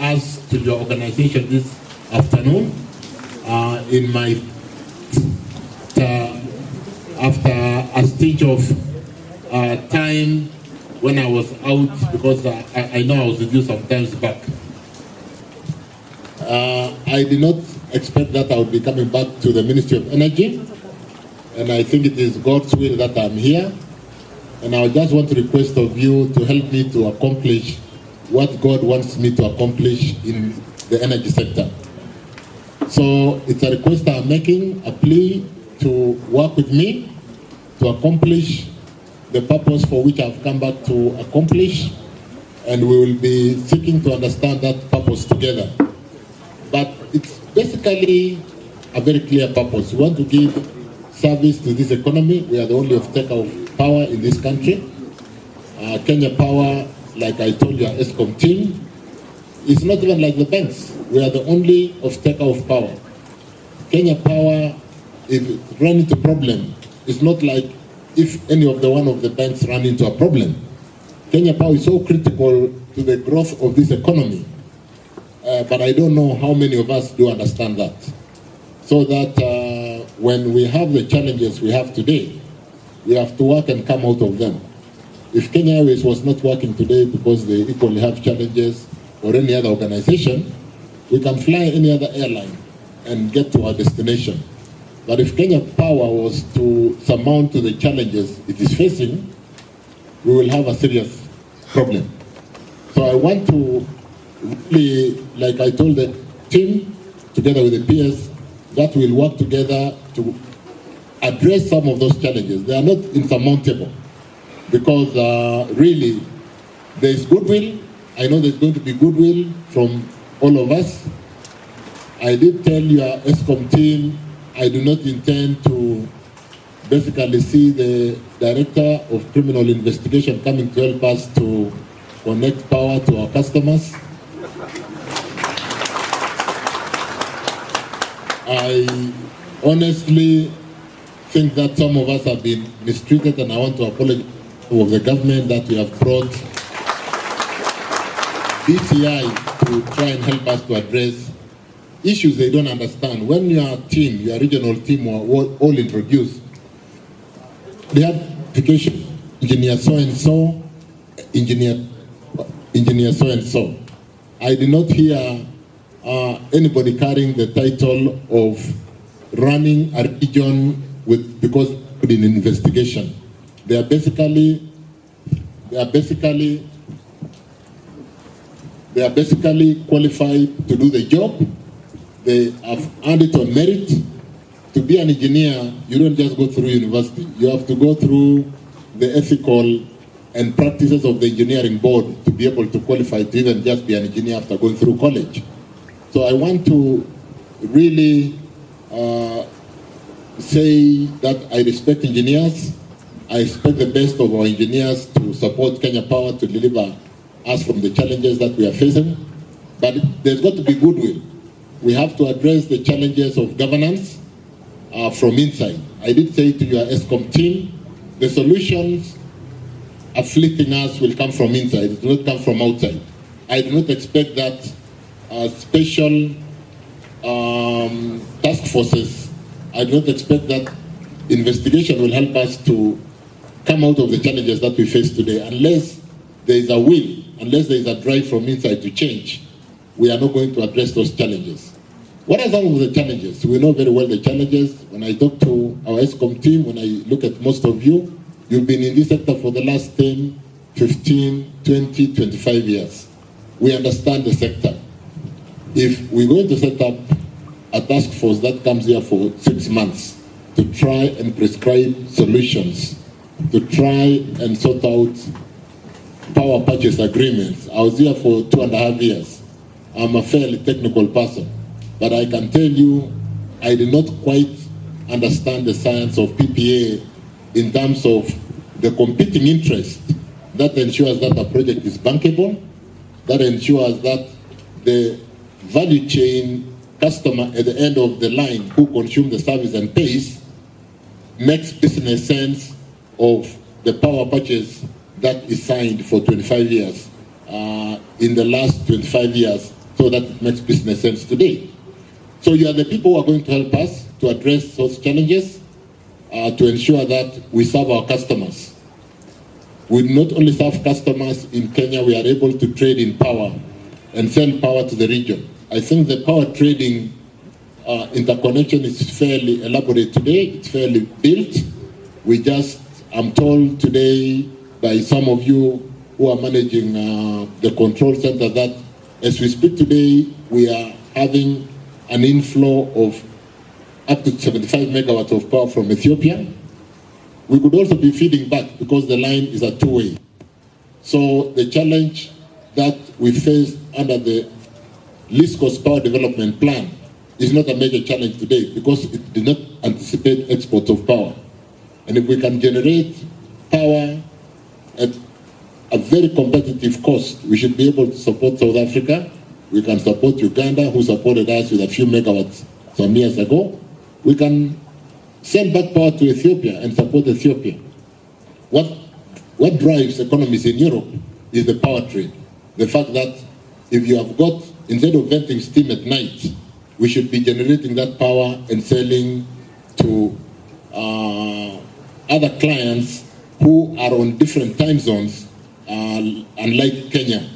us to your organization this afternoon uh, in my uh, after a stage of uh, time when I was out because I, I know I was with you sometimes back. Uh, I did not expect that I would be coming back to the Ministry of Energy and I think it is God's will that I'm here and I just want to request of you to help me to accomplish what God wants me to accomplish in the energy sector. So it's a request I'm making, a plea to work with me to accomplish the purpose for which I've come back to accomplish, and we will be seeking to understand that purpose together. But it's basically a very clear purpose. We want to give service to this economy. We are the only off-taker of power in this country. Uh, Kenya Power, like I told you, our ESCOM team, it's not even like the banks. We are the only off-taker of power. Kenya Power, if it run into problem, it's not like if any of the one of the banks run into a problem. Kenya Power is so critical to the growth of this economy. Uh, but I don't know how many of us do understand that. So that uh, when we have the challenges we have today, we have to work and come out of them. If Kenya Airways was not working today because they equally have challenges or any other organization, we can fly any other airline and get to our destination. But if Kenya Power was to surmount to the challenges it is facing, we will have a serious problem. So I want to really, like I told the team, together with the peers, that we'll work together to address some of those challenges. They are not insurmountable because uh, really there is goodwill. I know there's going to be goodwill from all of us. I did tell your ESCOM team I do not intend to basically see the Director of Criminal Investigation coming to help us to connect power to our customers. I honestly think that some of us have been mistreated and I want to apologize of the government that we have brought DCI to try and help us to address issues they don't understand. When your team, your regional team were all introduced, they have application, engineer so and so, engineer, engineer so and so. I did not hear uh, anybody carrying the title of running a region with because in investigation. They are basically they are basically they are basically qualified to do the job. They have earned it on merit. To be an engineer, you don't just go through university. You have to go through the ethical and practices of the engineering board to be able to qualify to even just be an engineer after going through college. So I want to really uh, say that I respect engineers. I expect the best of our engineers to support Kenya Power to deliver us from the challenges that we are facing. But there's got to be goodwill. We have to address the challenges of governance uh, from inside. I did say to your ESCOM team, the solutions afflicting us will come from inside. It will not come from outside. I do not expect that uh, special um, task forces, I do not expect that investigation will help us to come out of the challenges that we face today unless there is a will, unless there is a drive from inside to change, we are not going to address those challenges. What are some of the challenges? We know very well the challenges. When I talk to our ESCOM team, when I look at most of you, you've been in this sector for the last 10, 15, 20, 25 years. We understand the sector if we're going to set up a task force that comes here for six months to try and prescribe solutions, to try and sort out power purchase agreements. I was here for two and a half years. I'm a fairly technical person, but I can tell you I did not quite understand the science of PPA in terms of the competing interest that ensures that a project is bankable, that ensures that the value chain customer at the end of the line who consume the service and pays makes business sense of the power purchase that is signed for 25 years uh, in the last 25 years so that it makes business sense today. So you are the people who are going to help us to address those challenges uh, to ensure that we serve our customers. We not only serve customers in Kenya, we are able to trade in power and sell power to the region. I think the power trading uh, interconnection is fairly elaborate today. It's fairly built. We just, I'm told today by some of you who are managing uh, the control center that as we speak today, we are having an inflow of up to 75 megawatts of power from Ethiopia. We could also be feeding back because the line is a two-way. So the challenge that we face under the least cost power development plan is not a major challenge today because it did not anticipate exports of power. And if we can generate power at a very competitive cost, we should be able to support South Africa. We can support Uganda, who supported us with a few megawatts some years ago. We can send back power to Ethiopia and support Ethiopia. What, what drives economies in Europe is the power trade. The fact that if you have got, instead of venting steam at night, we should be generating that power and selling to uh, other clients who are on different time zones, uh, unlike Kenya,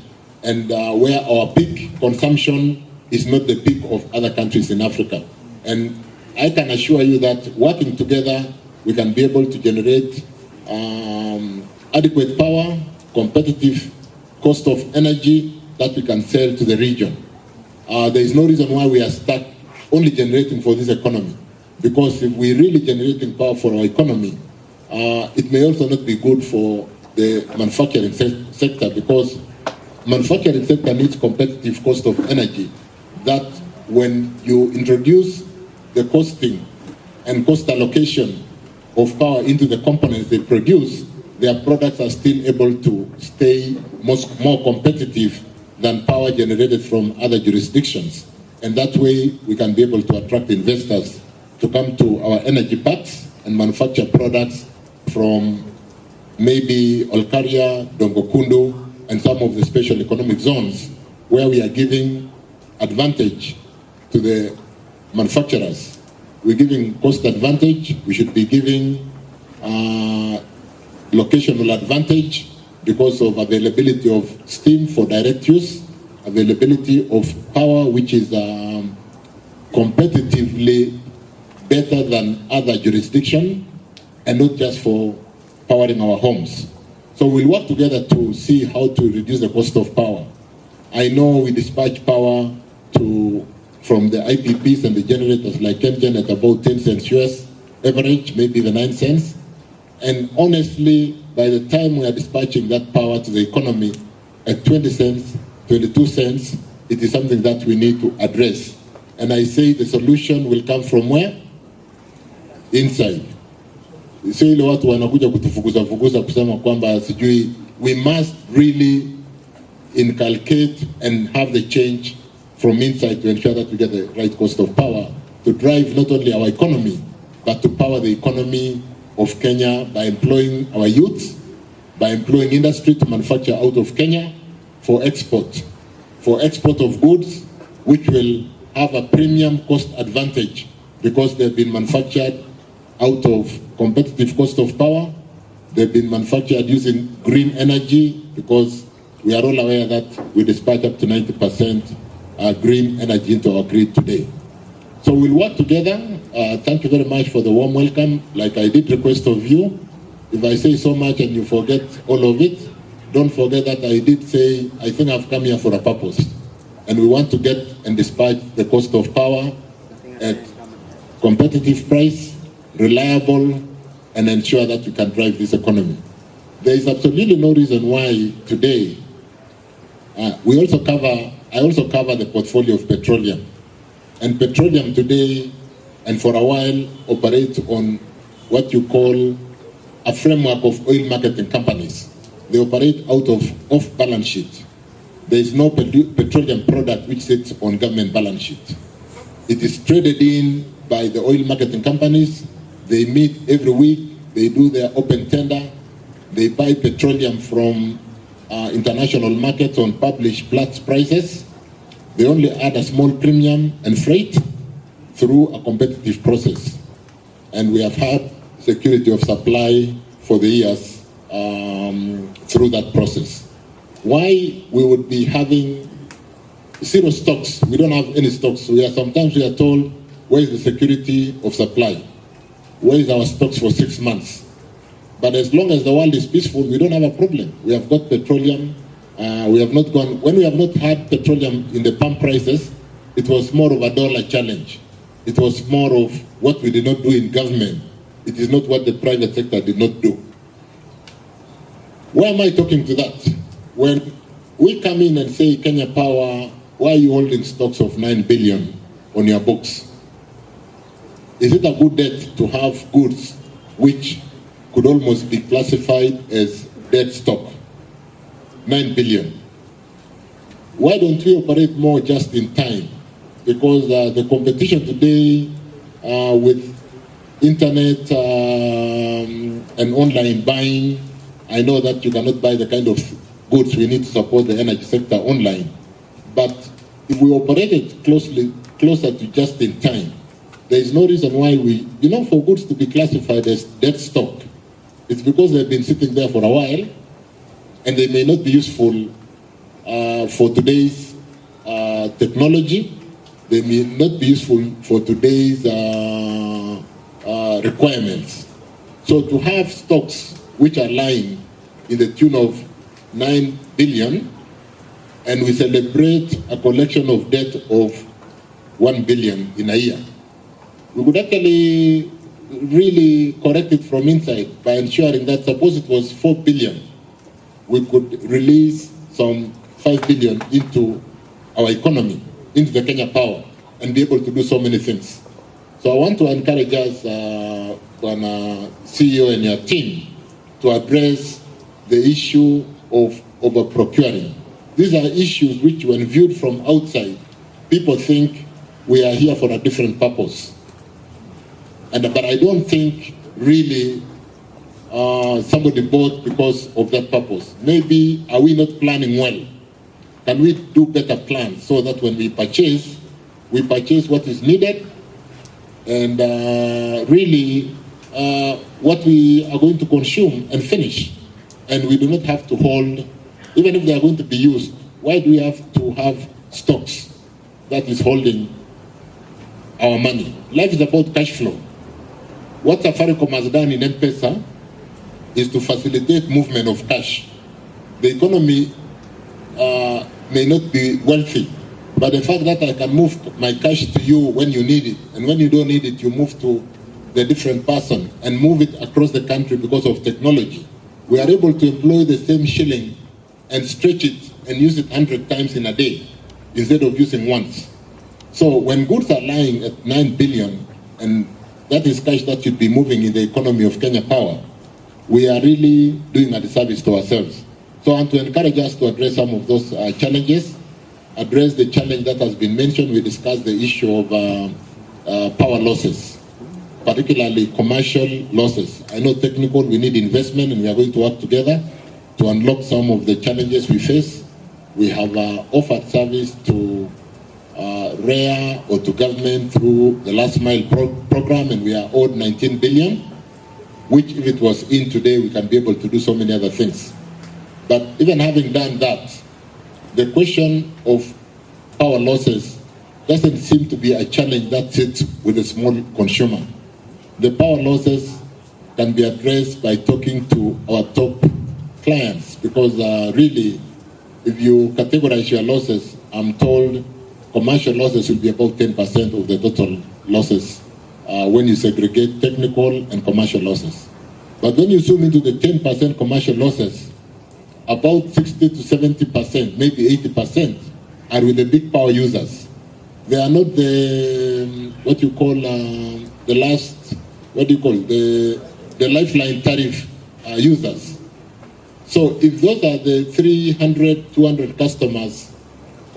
and uh, where our peak consumption is not the peak of other countries in Africa. And I can assure you that working together, we can be able to generate um, adequate power, competitive cost of energy that we can sell to the region. Uh, there is no reason why we are stuck only generating for this economy. Because if we're really generating power for our economy, uh, it may also not be good for the manufacturing se sector because manufacturing sector needs competitive cost of energy that when you introduce the costing and cost allocation of power into the components they produce, their products are still able to stay most, more competitive than power generated from other jurisdictions. And that way we can be able to attract investors to come to our energy parks and manufacture products from maybe Olkaria, Dongo Kundu, and some of the special economic zones where we are giving advantage to the manufacturers. We're giving cost advantage, we should be giving uh, locational advantage because of availability of steam for direct use, availability of power which is um, competitively better than other jurisdictions and not just for powering our homes. So we'll work together to see how to reduce the cost of power. I know we dispatch power to from the IPPs and the generators like KenGen at about 10 cents US average, maybe the 9 cents. And honestly, by the time we are dispatching that power to the economy at 20 cents, 22 cents, it is something that we need to address. And I say the solution will come from where? Inside. Ile watu wanakuja kutufukuza fukuza kusema kwamba sijui, we must really inculcate and have the change from inside to ensure that we get the right cost of power to drive not only our economy, but to power the economy of Kenya by employing our youth, by employing industry to manufacture out of Kenya for export, for export of goods, which will have a premium cost advantage because they've been manufactured out of competitive cost of power. They've been manufactured using green energy because we are all aware that we dispatch up to 90% uh, green energy into our grid today. So we'll work together. Uh, thank you very much for the warm welcome. Like I did request of you, if I say so much and you forget all of it, don't forget that I did say, I think I've come here for a purpose. And we want to get and dispatch the cost of power at competitive price, reliable, and ensure that we can drive this economy. There is absolutely no reason why today, uh, we also cover, I also cover the portfolio of petroleum. And petroleum today, and for a while, operates on what you call a framework of oil marketing companies. They operate out of off-balance sheet. There is no petroleum product which sits on government balance sheet. It is traded in by the oil marketing companies. They meet every week. They do their open tender. They buy petroleum from uh, international markets on published Platts prices. They only add a small premium and freight through a competitive process. And we have had security of supply for the years um, through that process. Why we would be having zero stocks, we don't have any stocks. We are sometimes we are told, where is the security of supply? Where is our stocks for six months? But as long as the world is peaceful, we don't have a problem. We have got petroleum. Uh, we have not gone, when we have not had petroleum in the pump prices, it was more of a dollar challenge. It was more of what we did not do in government. It is not what the private sector did not do. Why am I talking to that? When we come in and say, Kenya Power, why are you holding stocks of 9 billion on your books? Is it a good debt to have goods which could almost be classified as dead stock? 9 billion. Why don't we operate more just in time? Because uh, the competition today uh, with internet um, and online buying, I know that you cannot buy the kind of goods we need to support the energy sector online. But if we operated closely, closer to just in time, there is no reason why we, you know, for goods to be classified as dead stock, it's because they've been sitting there for a while and they may not be useful uh, for today's uh, technology. They may not be useful for today's uh, uh requirements. So to have stocks which are lying in the tune of 9 billion and we celebrate a collection of debt of 1 billion in a year we could actually really correct it from inside by ensuring that suppose it was 4 billion, we could release some 5 billion into our economy, into the Kenya power, and be able to do so many things. So I want to encourage us, uh, CEO and your team, to address the issue of over procuring. These are issues which, when viewed from outside, people think we are here for a different purpose. And, but I don't think really uh, somebody bought because of that purpose. Maybe are we not planning well? Can we do better plans so that when we purchase, we purchase what is needed and uh, really uh, what we are going to consume and finish. And we do not have to hold, even if they are going to be used, why do we have to have stocks that is holding our money? Life is about cash flow. What Safaricom has done in M-Pesa is to facilitate movement of cash. The economy uh, may not be wealthy, but the fact that I can move my cash to you when you need it, and when you don't need it, you move to the different person and move it across the country because of technology. We are able to employ the same shilling and stretch it and use it 100 times in a day instead of using once. So when goods are lying at 9 billion and that is cash that should be moving in the economy of Kenya Power. We are really doing a disservice to ourselves. So I want to encourage us to address some of those uh, challenges, address the challenge that has been mentioned. We discussed the issue of uh, uh, power losses, particularly commercial losses. I know technical, we need investment and we are going to work together to unlock some of the challenges we face. We have uh, offered service to uh, REA or to government through the last mile pro program and we are owed 19 billion, which if it was in today, we can be able to do so many other things. But even having done that, the question of power losses doesn't seem to be a challenge that sits with a small consumer. The power losses can be addressed by talking to our top clients because uh, really, if you categorize your losses, I'm told commercial losses will be about 10% of the total losses uh, when you segregate technical and commercial losses. But when you zoom into the 10% commercial losses, about 60 to 70%, maybe 80% are with the big power users. They are not the, um, what you call, uh, the last, what do you call, the, the lifeline tariff uh, users. So if those are the 300, 200 customers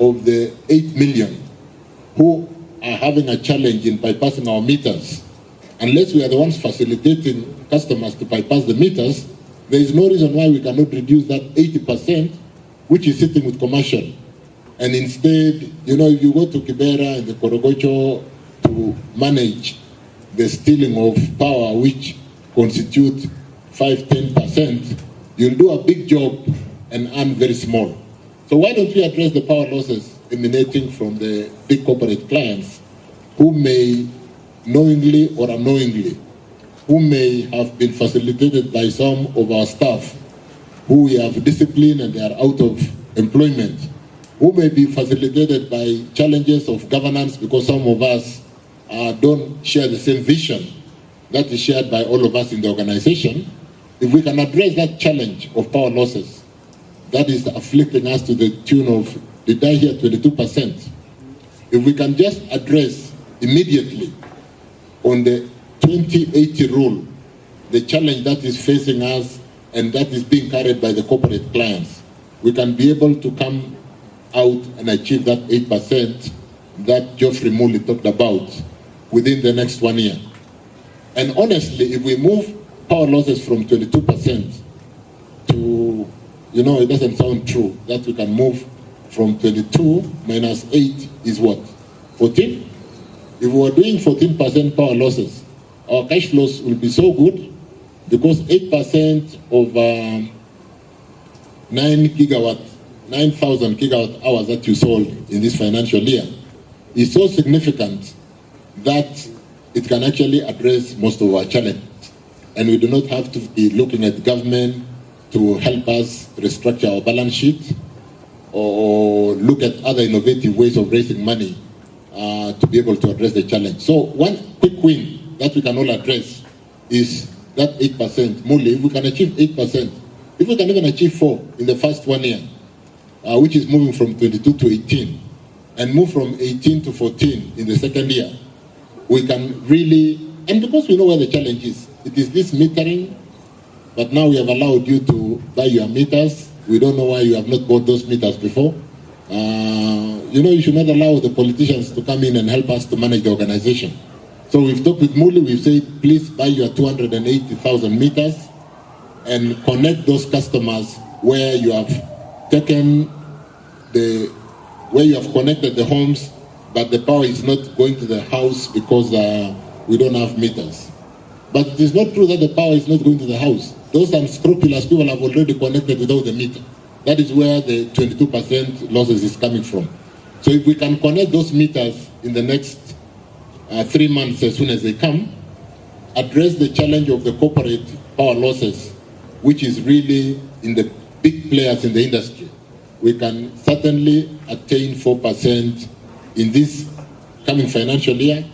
of the 8 million who are having a challenge in bypassing our meters, unless we are the ones facilitating customers to bypass the meters, there is no reason why we cannot reduce that 80% which is sitting with commercial. And instead, you know, if you go to Kibera and the Korogocho to manage the stealing of power, which constitute 5 10%, you'll do a big job and earn very small. So why don't we address the power losses emanating from the big corporate clients who may knowingly or unknowingly, who may have been facilitated by some of our staff who we have disciplined and they are out of employment, who may be facilitated by challenges of governance because some of us uh, don't share the same vision that is shared by all of us in the organization, if we can address that challenge of power losses, that is afflicting us to the tune of, did I hear 22%? If we can just address immediately on the 2080 rule, the challenge that is facing us and that is being carried by the corporate clients, we can be able to come out and achieve that 8% that Geoffrey Muli talked about within the next one year. And honestly, if we move power losses from 22% to, you know, it doesn't sound true that we can move from 22 minus 8 is what? 14? If we are doing 14% power losses, our cash flows will be so good because 8% of um, 9 gigawatt, 9,000 gigawatt hours that you sold in this financial year is so significant that it can actually address most of our challenges. And we do not have to be looking at government to help us restructure our balance sheet or look at other innovative ways of raising money uh, to be able to address the challenge. So one quick win that we can all address is that 8%. Muli, if we can achieve 8%, if we can even achieve 4 in the first one year, uh, which is moving from 22 to 18, and move from 18 to 14 in the second year, we can really, and because we know where the challenge is, it is this metering, but now we have allowed you to buy your meters. We don't know why you have not bought those meters before. Uh, you know, you should not allow the politicians to come in and help us to manage the organization. So we've talked with Muli, we've said, please buy your 280,000 meters and connect those customers where you have taken the, where you have connected the homes but the power is not going to the house because uh, we don't have meters. But it is not true that the power is not going to the house. Those unscrupulous people have already connected without the meter. That is where the 22% losses is coming from. So if we can connect those meters in the next uh, three months as soon as they come, address the challenge of the corporate power losses, which is really in the big players in the industry, we can certainly attain 4% in this coming financial year,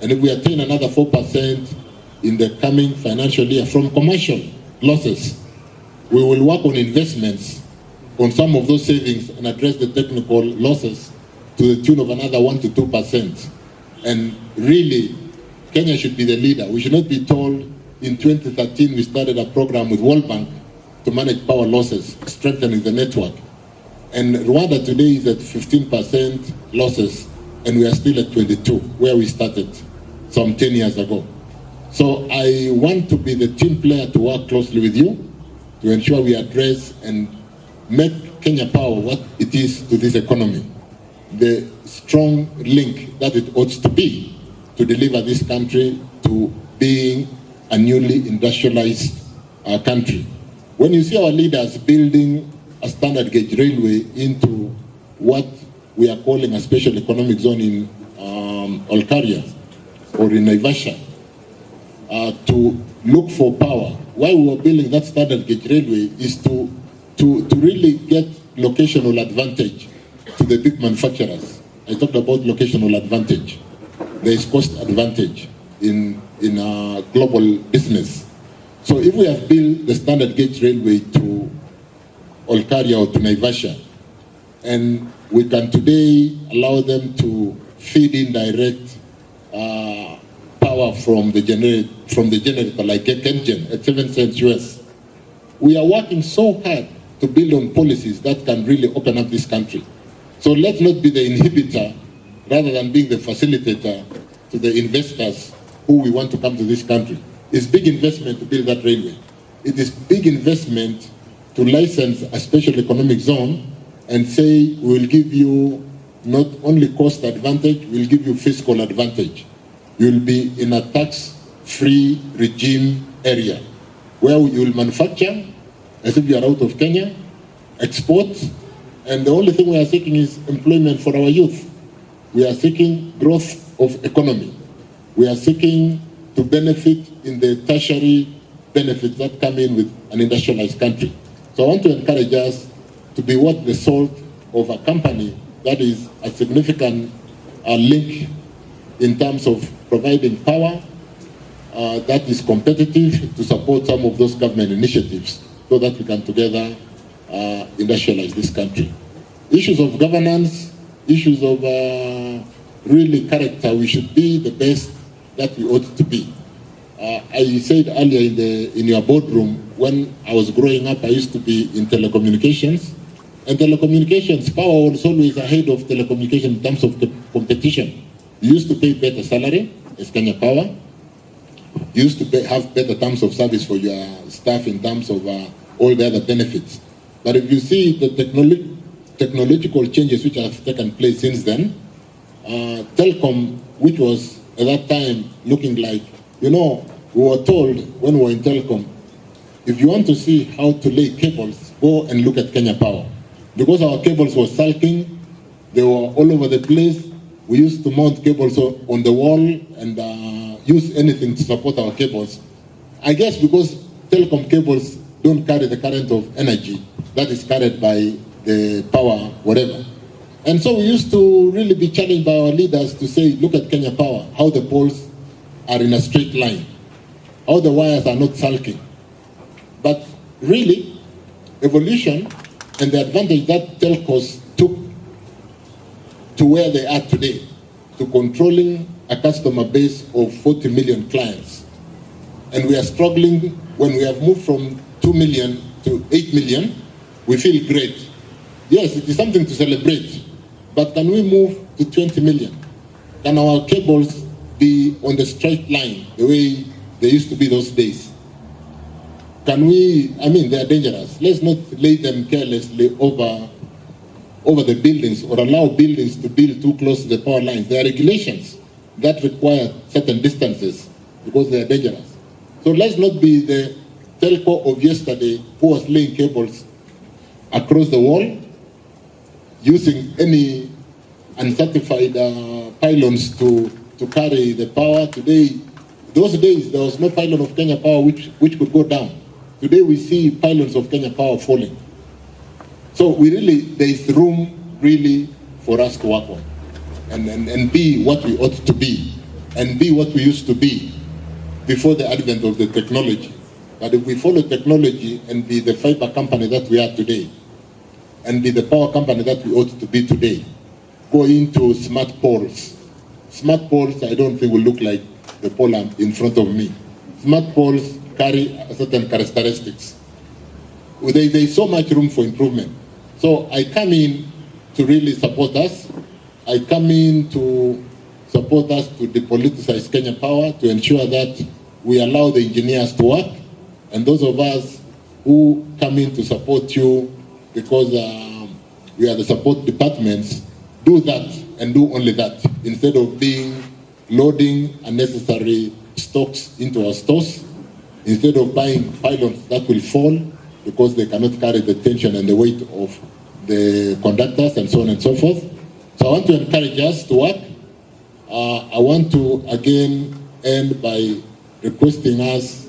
and if we attain another 4% in the coming financial year from commercial losses, we will work on investments on some of those savings and address the technical losses to the tune of another 1 to 2%. And really, Kenya should be the leader. We should not be told in 2013 we started a program with World Bank to manage power losses, strengthening the network. And Rwanda today is at 15% losses, and we are still at 22, where we started some 10 years ago. So I want to be the team player to work closely with you to ensure we address and make Kenya Power what it is to this economy. The strong link that it ought to be to deliver this country to being a newly industrialized uh, country. When you see our leaders building a standard gauge railway into what we are calling a special economic zone in um, Olkaria or in Naivasha uh, to look for power. Why we were building that standard gauge railway is to, to, to really get locational advantage to the big manufacturers. I talked about locational advantage. There is cost advantage in, in uh, global business. So if we have built the standard gauge railway to Olkaria or to Naivasha, and we can today allow them to feed in direct uh, power from the, generate, from the generator like at uh, 7 cents US. We are working so hard to build on policies that can really open up this country. So let's not be the inhibitor rather than being the facilitator to the investors who we want to come to this country. It's big investment to build that railway. It is big investment to license a special economic zone and say we will give you not only cost advantage, we'll give you fiscal advantage. You'll be in a tax-free regime area where you will manufacture as if you are out of Kenya, export, and the only thing we are seeking is employment for our youth. We are seeking growth of economy. We are seeking to benefit in the tertiary benefits that come in with an industrialized country. So I want to encourage us to be what the salt of a company that is a significant uh, link in terms of providing power uh, that is competitive to support some of those government initiatives so that we can together uh, industrialize this country. Issues of governance, issues of uh, really character, we should be the best that we ought to be. Uh, I said earlier in, the, in your boardroom, when I was growing up, I used to be in telecommunications. And telecommunications, power was always ahead of telecommunication in terms of competition. Used to pay better salary as Kenya Power. Used to pay, have better terms of service for your staff in terms of uh, all the other benefits. But if you see the technolo technological changes which have taken place since then, uh, Telkom, which was at that time looking like you know, we were told when we were in telecom, if you want to see how to lay cables, go and look at Kenya Power. Because our cables were sulking, they were all over the place. We used to mount cables on the wall and uh, use anything to support our cables. I guess because telecom cables don't carry the current of energy that is carried by the power, whatever. And so we used to really be challenged by our leaders to say, look at Kenya Power, how the poles are in a straight line. All the wires are not sulking. But really, evolution and the advantage that telcos to where they are today, to controlling a customer base of 40 million clients. And we are struggling when we have moved from 2 million to 8 million, we feel great. Yes, it is something to celebrate, but can we move to 20 million? Can our cables be on the straight line the way they used to be those days. Can we, I mean, they are dangerous. Let's not lay them carelessly over, over the buildings or allow buildings to build too close to the power lines. There are regulations that require certain distances because they are dangerous. So let's not be the telco of yesterday who was laying cables across the wall using any uncertified uh, pylons to to carry the power. Today, those days, there was no pylon of Kenya Power which, which could go down. Today, we see pylons of Kenya Power falling. So we really, there is room really for us to work on and, and, and be what we ought to be and be what we used to be before the advent of the technology. But if we follow technology and be the fiber company that we are today, and be the power company that we ought to be today, go into smart poles, Smart poles, I don't think will look like the pole in front of me. Smart poles carry certain characteristics. There, there is so much room for improvement. So I come in to really support us. I come in to support us to depoliticize Kenya Power, to ensure that we allow the engineers to work, and those of us who come in to support you because um, we are the support departments, do that and do only that instead of being loading unnecessary stocks into our stores, instead of buying pylons that will fall because they cannot carry the tension and the weight of the conductors and so on and so forth. So I want to encourage us to work. Uh, I want to again end by requesting us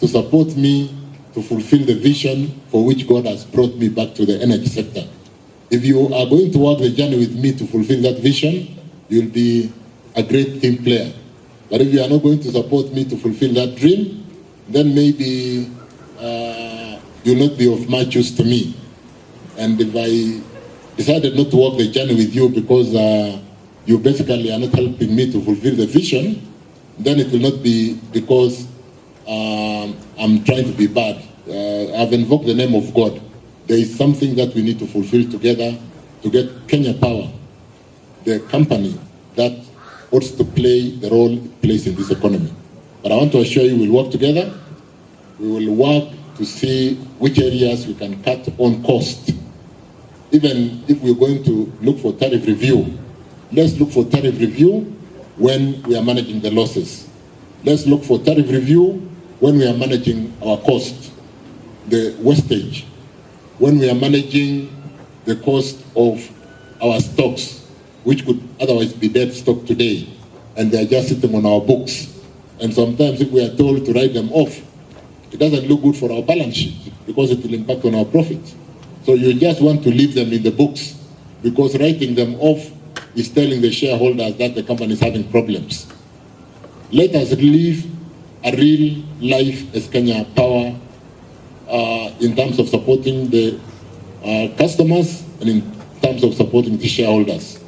to support me to fulfill the vision for which God has brought me back to the energy sector. If you are going to walk the journey with me to fulfill that vision, you'll be a great team player. But if you are not going to support me to fulfill that dream, then maybe you'll not be of much use to me. And if I decided not to walk the journey with you because uh, you basically are not helping me to fulfill the vision, then it will not be because um, I'm trying to be bad. Uh, I've invoked the name of God there is something that we need to fulfill together to get Kenya Power, the company that wants to play the role it plays in this economy. But I want to assure you we'll work together. We will work to see which areas we can cut on cost even if we're going to look for tariff review, let's look for tariff review when we are managing the losses. Let's look for tariff review when we are managing our cost, the wastage, when we are managing the cost of our stocks, which could otherwise be dead stock today, and they are just sitting on our books. And sometimes if we are told to write them off, it doesn't look good for our balance sheet because it will impact on our profits. So you just want to leave them in the books because writing them off is telling the shareholders that the company is having problems. Let us live a real life as Kenya Power uh, in terms of supporting the uh, customers and in terms of supporting the shareholders.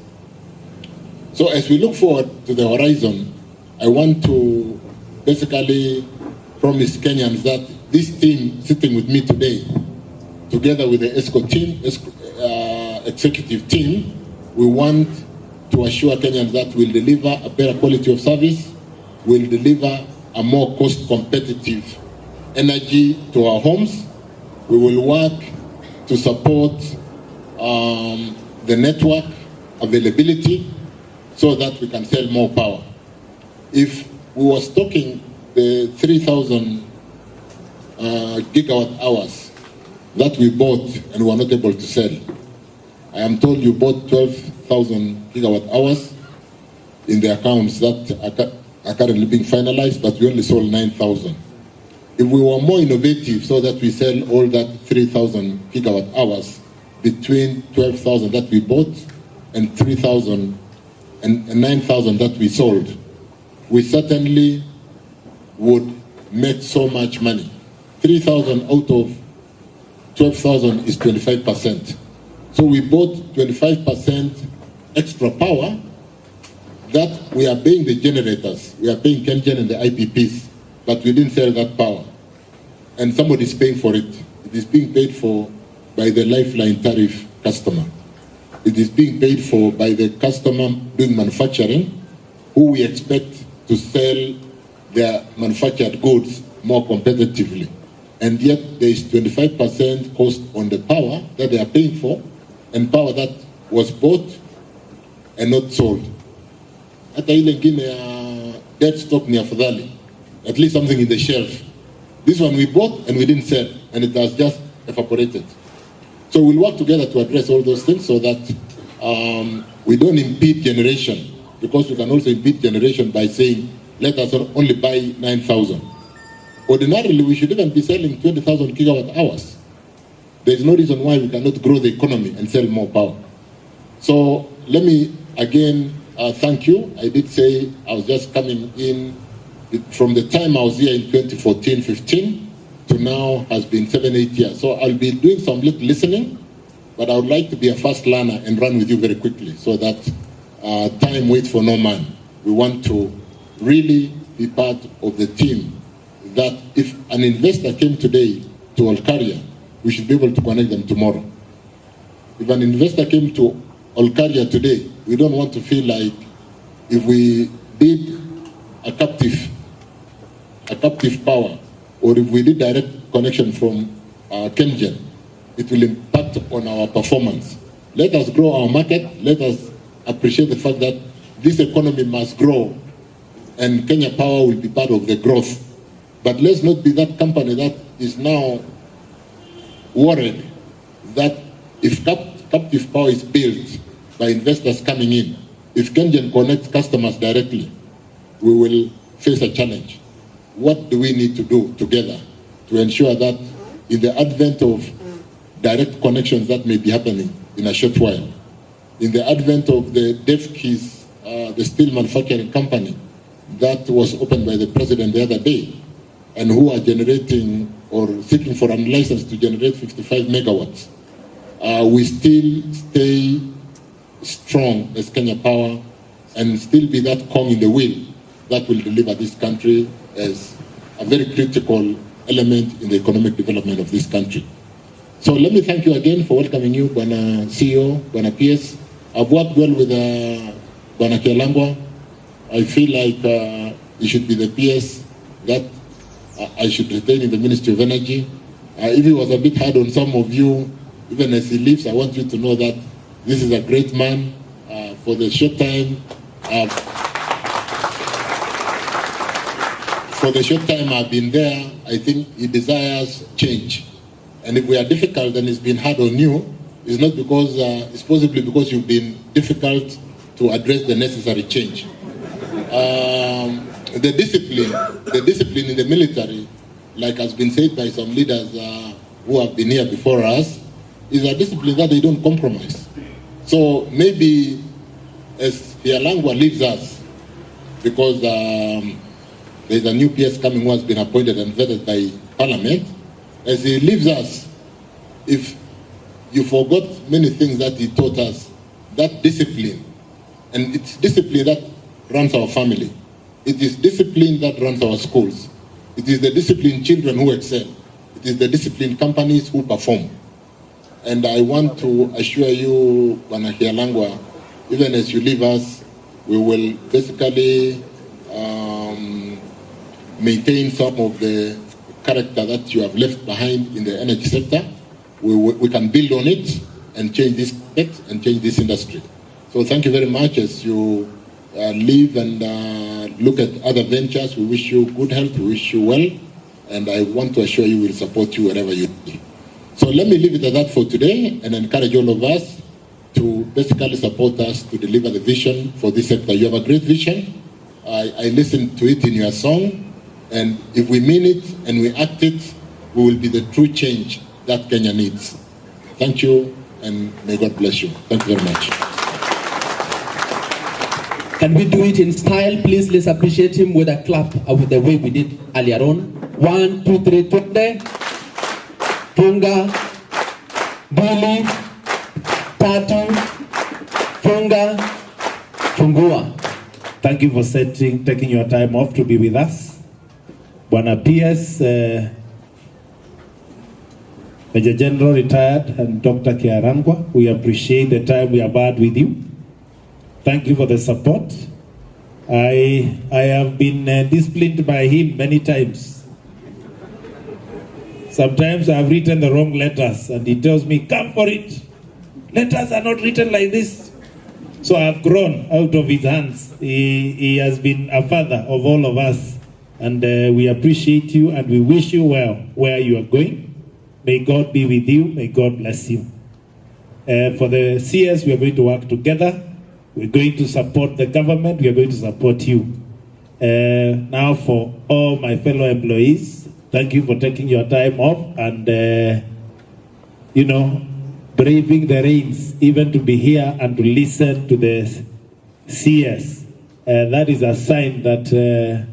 So as we look forward to the horizon, I want to basically promise Kenyans that this team sitting with me today, together with the ESCO team, ESCO, uh, executive team, we want to assure Kenyans that we'll deliver a better quality of service, we'll deliver a more cost competitive energy to our homes. We will work to support um, the network availability so that we can sell more power. If we were stocking the 3,000 uh, gigawatt hours that we bought and were not able to sell, I am told you bought 12,000 gigawatt hours in the accounts that are currently being finalized, but we only sold 9,000. If we were more innovative so that we sell all that 3,000 gigawatt hours between 12,000 that we bought and 3,000 and 9,000 that we sold, we certainly would make so much money. 3,000 out of 12,000 is 25%. So we bought 25% extra power that we are paying the generators, we are paying KenGen and the IPPs, but we didn't sell that power. And somebody is paying for it. It is being paid for by the lifeline tariff customer. It is being paid for by the customer doing manufacturing, who we expect to sell their manufactured goods more competitively. And yet there is 25% cost on the power that they are paying for, and power that was bought and not sold. dead stock at least something in the shelf. This one we bought and we didn't sell, and it has just evaporated. So we'll work together to address all those things so that um, we don't impede generation, because we can also impede generation by saying, let us only buy 9,000. Ordinarily, we should even be selling 20,000 kilowatt hours. There is no reason why we cannot grow the economy and sell more power. So let me again uh, thank you. I did say I was just coming in from the time I was here in 2014-15 to now has been seven, eight years. So I'll be doing some little listening, but I would like to be a fast learner and run with you very quickly so that uh, time waits for no man. We want to really be part of the team that if an investor came today to Olkaria, we should be able to connect them tomorrow. If an investor came to Olkaria today, we don't want to feel like if we did a captive, a captive power, or if we did direct connection from uh, it will impact on our performance. Let us grow our market. Let us appreciate the fact that this economy must grow and Kenya Power will be part of the growth. But let's not be that company that is now worried that if cap captive power is built by investors coming in, if Kenyan connects customers directly, we will face a challenge. What do we need to do together to ensure that in the advent of direct connections that may be happening in a short while, in the advent of the Devkis, uh, the steel manufacturing company that was opened by the president the other day, and who are generating or seeking for a license to generate 55 megawatts, uh, we still stay strong as Kenya Power and still be that cog in the wheel that will deliver this country as a very critical element in the economic development of this country. So let me thank you again for welcoming you, Bwana CEO, Bwana PS. I've worked well with uh, Bwana Kialangwa. I feel like uh, he should be the PS that uh, I should retain in the Ministry of Energy. Uh, if he was a bit hard on some of you, even as he leaves, I want you to know that this is a great man. Uh, for the short time, uh, for the short time I've been there, I think he desires change. And if we are difficult and it's been hard on you, it's not because, uh, it's possibly because you've been difficult to address the necessary change. Um, the discipline, the discipline in the military, like has been said by some leaders uh, who have been here before us, is a discipline that they don't compromise. So maybe as Kihalangwa leaves us, because um, there's a new PS coming who has been appointed and vetted by Parliament, as he leaves us, if you forgot many things that he taught us, that discipline, and it's discipline that runs our family. It is discipline that runs our schools. It is the disciplined children who excel. It is the disciplined companies who perform. And I want to assure you, Bwana Kihalangwa, even as you leave us, we will basically um, maintain some of the character that you have left behind in the energy sector. We, we can build on it and change this and change this industry. So thank you very much as you live and uh, look at other ventures. We wish you good health. We wish you well. And I want to assure you we'll support you wherever you be. So let me leave it at that for today and encourage all of us to basically support us to deliver the vision for this sector. You have a great vision. I, I listened to it in your song. And if we mean it and we act it, we will be the true change that Kenya needs. Thank you and may God bless you. Thank you very much. Can we do it in style? Please, let's appreciate him with a clap of the way we did earlier on. One, two, three, twende. Funga. Mbili. Tatu. Funga. Fungua. Thank you for setting, taking your time off to be with us. Bwana PS, uh, Major General retired and Dr. Kihalangwa, we appreciate the time we have had with you. Thank you for the support. I, I have been uh, disciplined by him many times. Sometimes I've written the wrong letters and he tells me, come for it. Letters are not written like this. So I've grown out of his hands. He, he has been a father of all of us. And uh, we appreciate you and we wish you well where you are going. May God be with you. May God bless you. Uh, for the CS, we are going to work together. We're going to support the government. We are going to support you. Uh, now, for all my fellow employees, thank you for taking your time off and, uh, you know, braving the rains, even to be here and to listen to the CS. Uh, that is a sign that uh,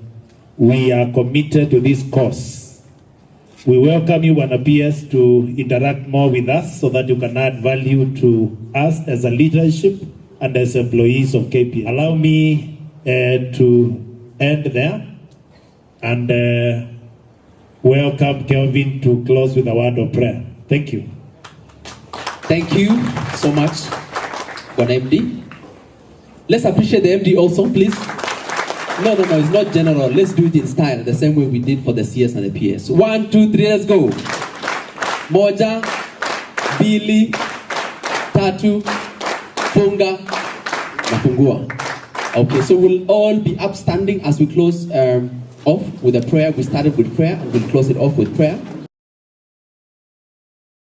we are committed to this cause. We welcome you, Bwana PS, to interact more with us so that you can add value to us as a leadership and as employees of KPS. Allow me uh, to end there and uh, welcome Kelvin to close with a word of prayer. Thank you. Thank you so much, Bwana MD. Let's appreciate the MD also, please. No, no, no, it's not general. Let's do it in style, the same way we did for the CS and the PS. One, two, three, let's go. Moja, Billy, Tatu, Funga, Nafungua. Okay, so we'll all be upstanding as we close um, off with a prayer. We started with prayer and we'll close it off with prayer.